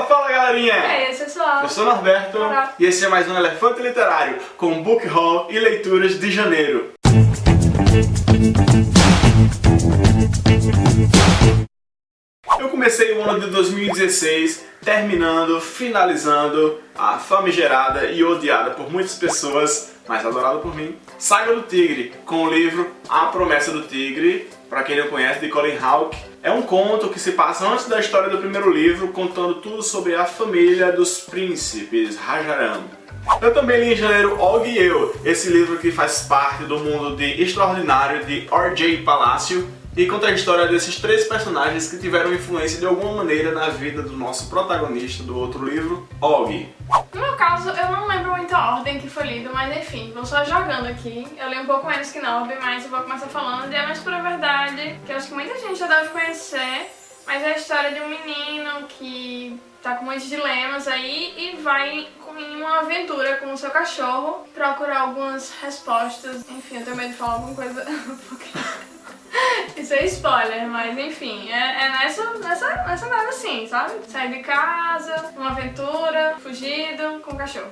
Fala, fala galerinha! E aí, pessoal? Eu sou Norberto Olá. e esse é mais um Elefante Literário com Book Haul e leituras de janeiro. Eu comecei o ano de 2016 terminando, finalizando a famigerada e odiada por muitas pessoas, mas adorada por mim, Saga do Tigre, com o livro A Promessa do Tigre, para quem não conhece, de Colin Hawke. É um conto que se passa antes da história do primeiro livro, contando tudo sobre a família dos príncipes Rajaram. Eu também li em janeiro Og e Eu, esse livro que faz parte do mundo de Extraordinário de R.J. Palácio, e conta a história desses três personagens que tiveram influência de alguma maneira na vida do nosso protagonista do outro livro, Og. No meu caso, eu não lembro muito a ordem que foi lido, mas enfim, vou só jogando aqui. Eu li um pouco menos que Norby, mas eu vou começar falando de A Mais Pura Verdade, que eu acho que muita gente já deve conhecer, mas é a história de um menino que tá com muitos dilemas aí e vai em uma aventura com o seu cachorro procurar algumas respostas. Enfim, eu tenho medo de falar alguma coisa porque... Isso é spoiler, mas enfim, é, é nessa, nessa, nessa nada assim, sabe? Sair de casa, uma aventura, fugido, com o cachorro.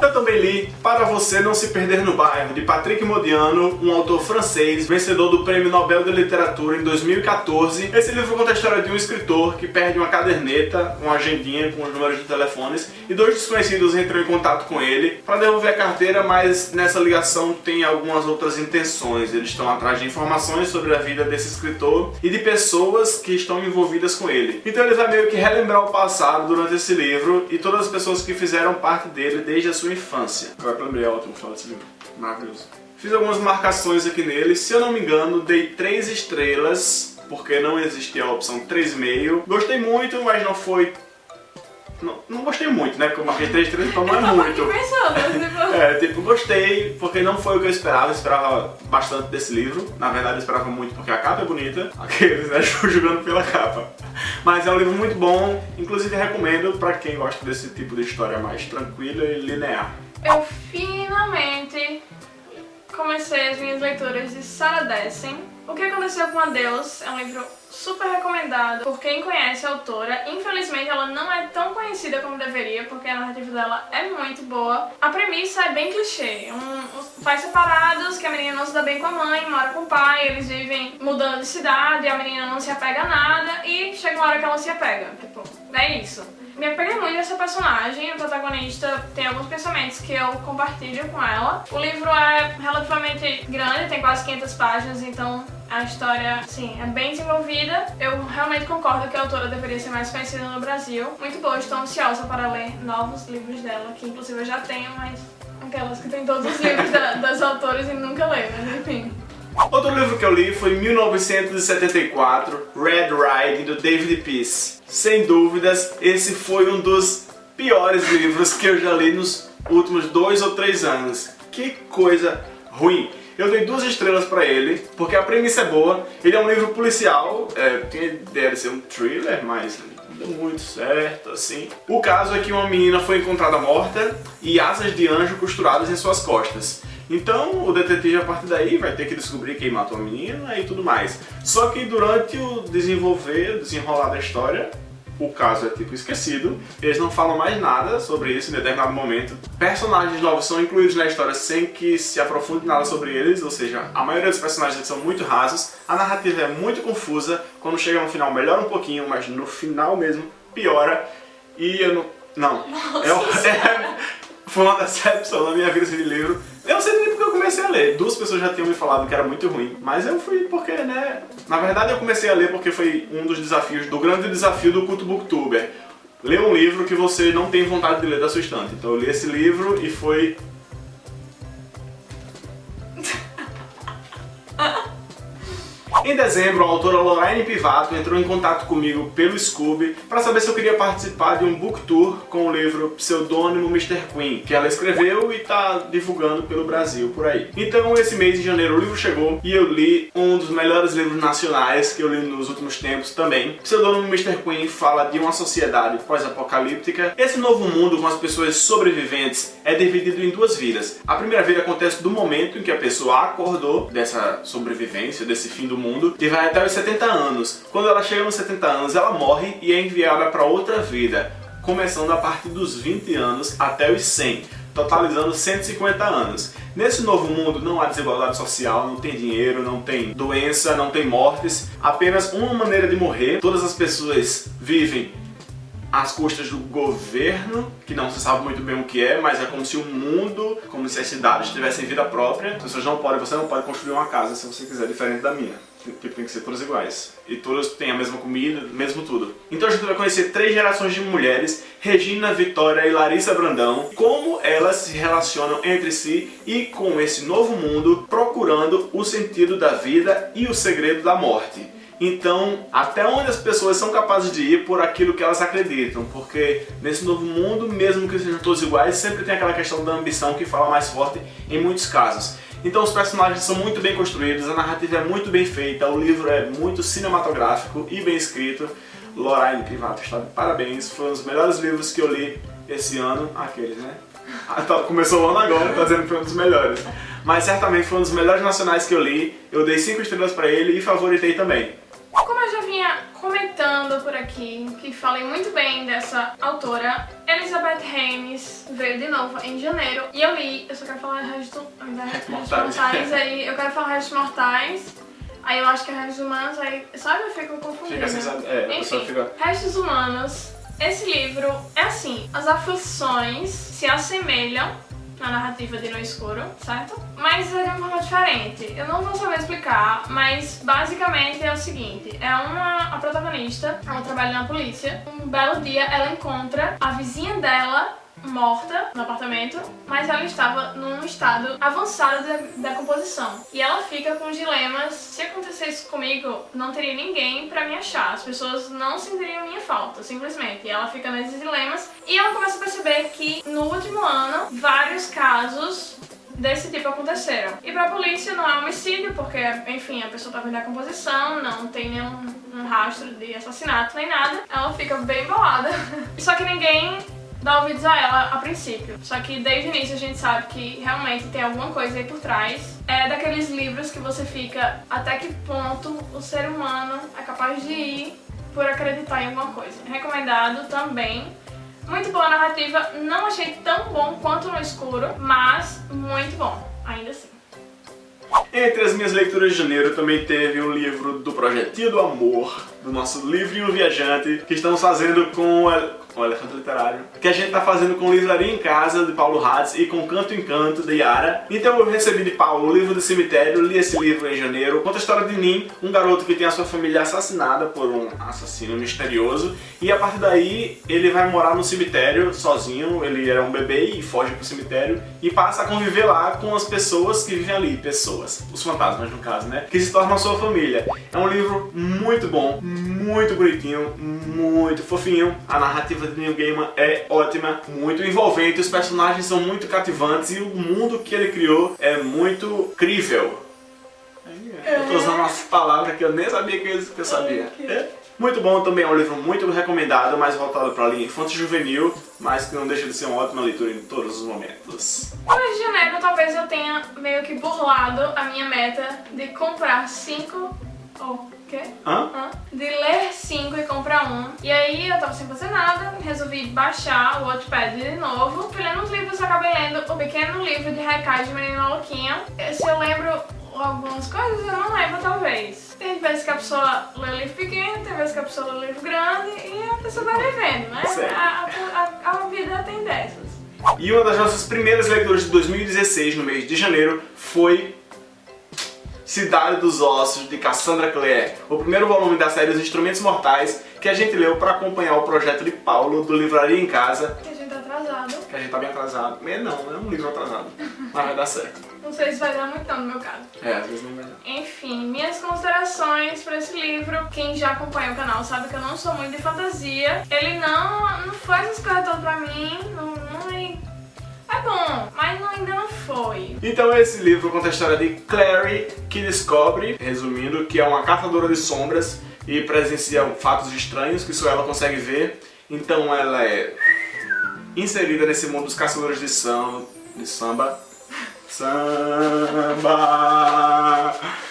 Eu também li Para Você Não Se Perder no Bairro, de Patrick Modiano, um autor francês, vencedor do Prêmio Nobel de Literatura em 2014. Esse livro conta a história de um escritor que perde uma caderneta, uma agendinha com os números de telefones, e dois desconhecidos entram em contato com ele para devolver a carteira, mas nessa ligação tem algumas outras intenções. Eles estão atrás de informações sobre a vida desse escritor e de pessoas que estão envolvidas com ele. Então ele vai meio que relembrar o passado durante esse livro e todas as pessoas que fizeram parte dele desde a sua infância. Agora que eu lembrei, é ótimo falar desse livro. Maravilhoso. Fiz algumas marcações aqui nele. Se eu não me engano, dei 3 estrelas, porque não existia a opção 3,5. Gostei muito, mas não foi... Não, não gostei muito, né? Porque eu marquei 3 estrelas, então não é muito. pensando, tipo... É, tipo, gostei, porque não foi o que eu esperava, eu esperava bastante desse livro. Na verdade, eu esperava muito porque a capa é bonita, aqueles, né, jogando pela capa. Mas é um livro muito bom, inclusive recomendo pra quem gosta desse tipo de história mais tranquila e linear. Eu finalmente comecei as minhas leituras de Sarah Dessen. O que aconteceu com Adeus é um livro super recomendado por quem conhece a autora. Infelizmente ela não é tão como deveria, porque a narrativa dela é muito boa. A premissa é bem clichê. Um, pais separados, que a menina não se dá bem com a mãe, mora com o pai, eles vivem mudando de cidade, a menina não se apega a nada e chega uma hora que ela se apega. Tipo, é isso. Me apeguei muito nessa personagem, a protagonista tem alguns pensamentos que eu compartilho com ela. O livro é relativamente grande, tem quase 500 páginas, então a história, sim, é bem desenvolvida. Eu realmente concordo que a autora deveria ser mais conhecida no Brasil. Muito boa, estou ansiosa para ler novos livros dela, que inclusive eu já tenho, mas aquelas que tem todos os livros da, das autoras e nunca leio, mas enfim. Outro livro que eu li foi 1974, Red Riding, do David Peace. Sem dúvidas, esse foi um dos piores livros que eu já li nos últimos dois ou três anos. Que coisa ruim! Eu dei duas estrelas pra ele, porque a premissa é boa. Ele é um livro policial, é, tem ideia de ser um thriller, mas deu muito certo, assim. O caso é que uma menina foi encontrada morta e asas de anjo costuradas em suas costas. Então o detetive a partir daí vai ter que descobrir quem matou a menina e tudo mais. Só que durante o desenvolver, desenrolar da história, o caso é tipo esquecido, eles não falam mais nada sobre isso em determinado momento. Personagens novos são incluídos na história sem que se aprofunde nada sobre eles, ou seja, a maioria dos personagens são muito rasos, a narrativa é muito confusa, quando chega no final melhora um pouquinho, mas no final mesmo piora, e eu não... Não, Nossa, é, é, foi uma decepção na minha vida esse livro. Eu não sei nem porque eu comecei a ler. Duas pessoas já tinham me falado que era muito ruim. Mas eu fui porque, né... Na verdade eu comecei a ler porque foi um dos desafios, do grande desafio do culto booktuber. Ler um livro que você não tem vontade de ler da sua estante. Então eu li esse livro e foi... Em dezembro, a autora Lorraine Pivato entrou em contato comigo pelo Scooby para saber se eu queria participar de um book tour com o livro Pseudônimo Mr. Queen, que ela escreveu e está divulgando pelo Brasil por aí. Então, esse mês de janeiro, o livro chegou e eu li um dos melhores livros nacionais que eu li nos últimos tempos também. Pseudônimo Mr. Queen fala de uma sociedade pós-apocalíptica. Esse novo mundo com as pessoas sobreviventes é dividido em duas vidas. A primeira vida acontece do momento em que a pessoa acordou dessa sobrevivência, desse fim do mundo e vai até os 70 anos. Quando ela chega nos 70 anos, ela morre e é enviada para outra vida. começando a partir dos 20 anos até os 100, totalizando 150 anos. Nesse novo mundo não há desigualdade social, não tem dinheiro, não tem doença, não tem mortes, apenas uma maneira de morrer. Todas as pessoas vivem às custas do governo, que não se sabe muito bem o que é, mas é como se o mundo, como se as cidades tivessem vida própria. As pessoas não podem, você não pode construir uma casa se você quiser, diferente da minha. Tipo, tem que ser todas iguais. E todas têm a mesma comida, mesmo tudo. Então a gente vai conhecer três gerações de mulheres, Regina, Vitória e Larissa Brandão, como elas se relacionam entre si e com esse novo mundo, procurando o sentido da vida e o segredo da morte. Então, até onde as pessoas são capazes de ir por aquilo que elas acreditam, porque nesse novo mundo, mesmo que sejam todos iguais, sempre tem aquela questão da ambição que fala mais forte em muitos casos. Então os personagens são muito bem construídos, a narrativa é muito bem feita, o livro é muito cinematográfico e bem escrito. Lorraine Privato está de parabéns, foi um dos melhores livros que eu li esse ano, aqueles, né? Ah, tá, começou o ano agora, tá dizendo que foi um dos melhores. Mas certamente foi um dos melhores nacionais que eu li, eu dei 5 estrelas pra ele e favoritei também. Como eu já vinha comentando por aqui, que falei muito bem dessa autora, Elizabeth Haynes veio de novo em janeiro. E eu li, eu só quero falar Restos Mortais, aí. Eu quero falar Restos Mortais, aí eu acho que é Restos Humanos, aí sabe, eu fico confundida. Fica assim, é, Enfim, fica... Restos Humanos, esse livro é assim, as aflições se assemelham na narrativa de No Escuro, certo? Mas é de uma forma diferente. Eu não vou saber explicar, mas basicamente é o seguinte. É uma... a protagonista, ela trabalha na polícia. Um belo dia ela encontra a vizinha dela morta no apartamento, mas ela estava num estado avançado de decomposição. E ela fica com dilemas, se acontecesse comigo, não teria ninguém pra me achar, as pessoas não sentiriam minha falta, simplesmente. E ela fica nesses dilemas e ela começa a perceber que no último ano, vários casos desse tipo aconteceram. E pra polícia não é homicídio, porque, enfim, a pessoa tá vendo a composição, não tem nenhum um rastro de assassinato nem nada. Ela fica bem bolada. Só que ninguém dá ouvidos a ela a princípio. Só que desde o início a gente sabe que realmente tem alguma coisa aí por trás. É daqueles livros que você fica até que ponto o ser humano é capaz de ir por acreditar em alguma coisa. Recomendado também. Muito boa narrativa, não achei tão bom quanto no escuro, mas muito bom, ainda assim. Entre as minhas leituras de janeiro também teve um livro do Projetinho do Amor, do nosso livrinho viajante, que estamos fazendo com com o Elefante Literário, que a gente tá fazendo com Livraria em Casa, de Paulo Hatz, e com Canto em Canto, de Yara. Então eu recebi de Paulo o livro do cemitério, li esse livro em janeiro, conta a história de Nin, um garoto que tem a sua família assassinada por um assassino misterioso, e a partir daí ele vai morar no cemitério sozinho, ele era um bebê e foge pro cemitério, e passa a conviver lá com as pessoas que vivem ali, pessoas, os fantasmas no caso, né, que se tornam sua família. É um livro muito bom, muito bonitinho, muito fofinho, a narrativa narrativa de Neil Gaiman é ótima, muito envolvente, os personagens são muito cativantes e o mundo que ele criou é muito crível. Eu tô usando umas palavras que eu nem sabia que eu, sabia. É. Muito bom também, é um livro muito recomendado, mais voltado para a linha infantil juvenil, mas que não deixa de ser uma ótima leitura em todos os momentos. No mês de janeiro, talvez eu tenha meio que burlado a minha meta de comprar cinco... Oh quê? Hã? Hã? De ler 5 e um. E aí eu tava sem fazer nada, resolvi baixar o Wattpad de novo. Fui lendo uns livros, acabei lendo o pequeno livro de Haikai de Menina Louquinha. Se eu lembro algumas coisas, eu não lembro talvez. Tem vezes que a pessoa lê livro pequeno, tem vezes que a pessoa lê livro grande e a pessoa vai levendo, né? A, a, a, a vida tem dessas. E uma das nossas primeiras leituras de 2016, no mês de janeiro, foi Cidade dos Ossos, de Cassandra Clare, o primeiro volume da série Os Instrumentos Mortais, que a gente leu para acompanhar o projeto de Paulo, do Livraria em Casa. Que a gente tá atrasado. Que a gente tá bem atrasado. Mas não, é um livro atrasado, mas vai dar certo. Não sei se vai dar muito não, no meu caso. É, às vezes não vai dar. Enfim, minhas considerações para esse livro. Quem já acompanha o canal sabe que eu não sou muito de fantasia. Ele não, não faz as coisas todas pra mim, não, não é é bom, mas ainda não foi. Então esse livro conta a história de Clary, que descobre, resumindo, que é uma caçadora de sombras e presencia fatos estranhos que só ela consegue ver. Então ela é inserida nesse mundo dos caçadores de, samba, de samba. Samba!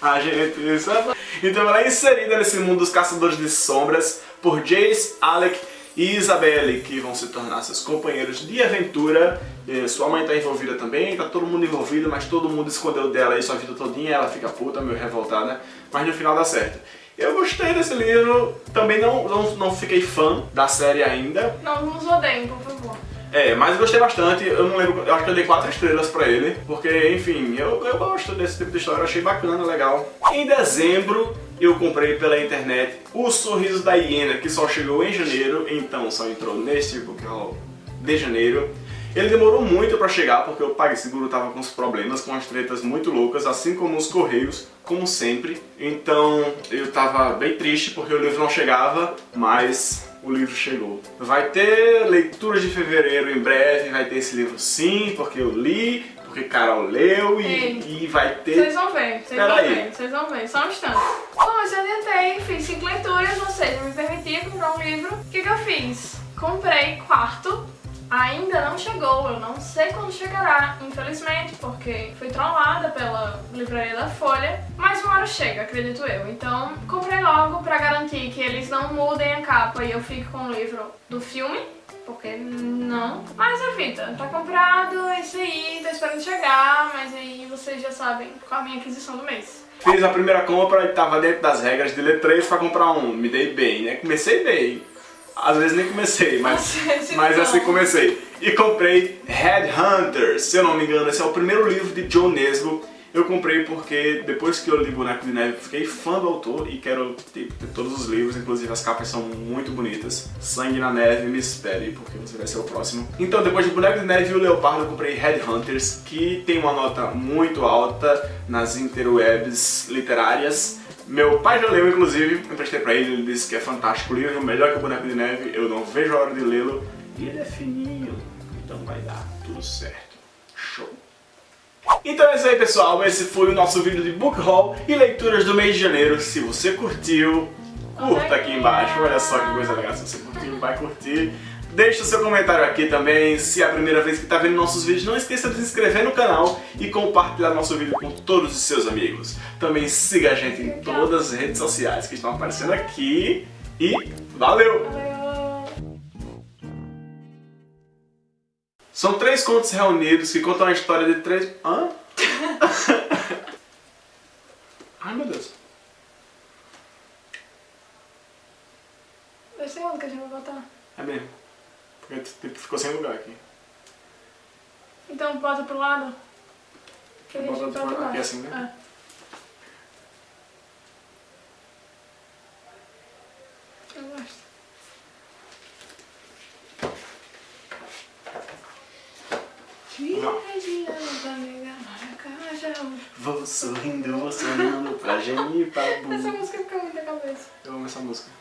A gente samba! Então ela é inserida nesse mundo dos caçadores de sombras por Jace, Alec e Isabelle, que vão se tornar seus companheiros de aventura. Sua mãe tá envolvida também, tá todo mundo envolvido, mas todo mundo escondeu dela aí sua vida todinha, ela fica puta, meio revoltada, mas no final dá certo. Eu gostei desse livro, também não, não, não fiquei fã da série ainda. Não nos odeiem, por favor. É, mas gostei bastante, eu não lembro, eu acho que eu dei 4 estrelas pra ele, porque, enfim, eu, eu gosto desse tipo de história, achei bacana, legal. Em dezembro, eu comprei pela internet O Sorriso da Hiena, que só chegou em janeiro, então só entrou neste book haul de janeiro. Ele demorou muito pra chegar, porque o PagSeguro tava com os problemas, com as tretas muito loucas, assim como os Correios, como sempre. Então eu tava bem triste porque o livro não chegava, mas o livro chegou. Vai ter leitura de fevereiro em breve, vai ter esse livro sim, porque eu li, porque Carol leu e, e vai ter... Vocês vão ver, vocês vão ver, vocês vão ver, só um instante. Bom, eu adiantei, fiz cinco leituras, ou seja, me permitia comprar um livro. O que, que eu fiz? Comprei quarto ainda não chegou, eu não sei quando chegará, infelizmente, porque fui trollada pela livraria da Folha, mas uma hora chega, acredito eu. Então comprei logo pra garantir que eles não mudem a capa e eu fique com o livro do filme, porque não. Mas a vida, tá comprado, é isso aí, tá esperando chegar, mas aí vocês já sabem qual a minha aquisição do mês. Fiz a primeira compra e tava dentro das regras de ler três pra comprar um, me dei bem, né? Comecei bem. Às vezes nem comecei, mas, mas assim comecei. E comprei Headhunters, se eu não me engano, esse é o primeiro livro de John Nesbo. Eu comprei porque depois que eu li Boneco de Neve, fiquei fã do autor e quero ter, ter, todos os livros, inclusive as capas são muito bonitas. Sangue na Neve, me espere, porque você vai ser o próximo. Então, depois de Boneco de Neve e o Leopardo, eu comprei Headhunters, que tem uma nota muito alta nas interwebs literárias. Meu pai já leu, inclusive, emprestei pra ele, ele disse que é fantástico o livro, melhor que o Boneco de Neve, eu não vejo a hora de lê-lo. E ele é fininho, então vai dar tudo certo. Show! Então é isso aí pessoal, esse foi o nosso vídeo de book haul e leituras do mês de janeiro. Se você curtiu, curta aqui embaixo, olha só que coisa legal, se você curtiu, vai curtir. Deixe o seu comentário aqui também, se é a primeira vez que está vendo nossos vídeos, não esqueça de se inscrever no canal e compartilhar nosso vídeo com todos os seus amigos. Também siga a gente em todas as redes sociais que estão aparecendo aqui e valeu! São três contos reunidos que contam a história de três... Hã? Ai meu Deus. Vai ser onde que a gente vai botar? É mesmo. Porque tipo, ficou sem lugar aqui. Então bota pro lado. Que a gente bota pro aqui assim, né? É. Eu gosto. Vou sorrindo, vou sonhando pra gemir, pra Essa música fica muito na cabeça. Eu amo essa música.